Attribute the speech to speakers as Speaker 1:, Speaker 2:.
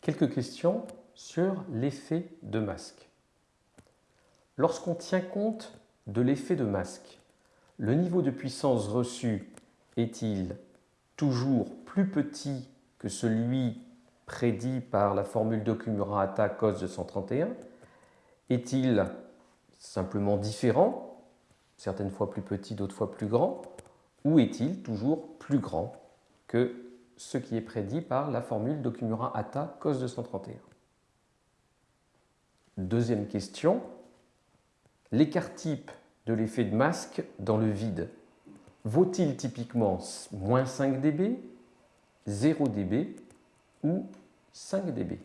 Speaker 1: Quelques questions sur l'effet de masque. Lorsqu'on tient compte de l'effet de masque, le niveau de puissance reçu est-il toujours plus petit que celui prédit par la formule d'Okumura-Hata cos de 131 Est-il simplement différent, certaines fois plus petit, d'autres fois plus grand? Ou est-il toujours plus grand que ce qui est prédit par la formule d'Okumura-Hata cos de 131 Deuxième question, l'écart type de l'effet de masque dans le vide vaut-il typiquement moins 5 dB, 0 dB ou 5 dB?